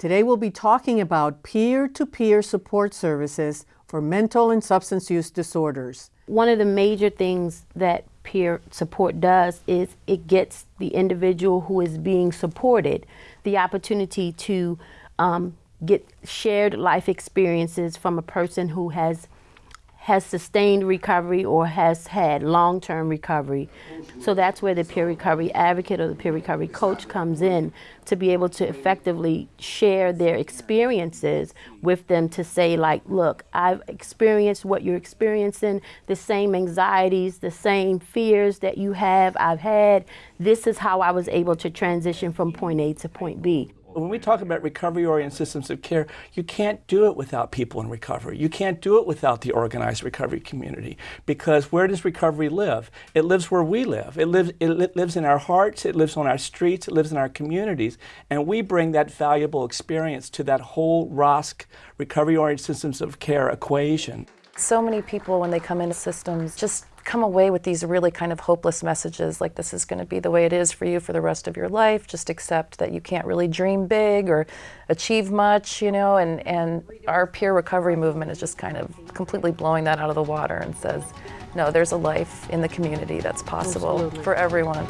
Today we'll be talking about peer-to-peer support services for mental and substance use disorders. One of the major things that peer support does is it gets the individual who is being supported the opportunity to um, get shared life experiences from a person who has has sustained recovery or has had long-term recovery. So that's where the peer recovery advocate or the peer recovery coach comes in to be able to effectively share their experiences with them to say like, look, I've experienced what you're experiencing, the same anxieties, the same fears that you have, I've had. This is how I was able to transition from point A to point B. When we talk about recovery-oriented systems of care, you can't do it without people in recovery. You can't do it without the organized recovery community because where does recovery live? It lives where we live. It lives, it li lives in our hearts, it lives on our streets, it lives in our communities, and we bring that valuable experience to that whole ROSC, recovery-oriented systems of care equation. So many people, when they come into systems, just come away with these really kind of hopeless messages like this is going to be the way it is for you for the rest of your life. Just accept that you can't really dream big or achieve much you know? And and our peer recovery movement is just kind of completely blowing that out of the water and says no there's a life in the community that's possible Absolutely. for everyone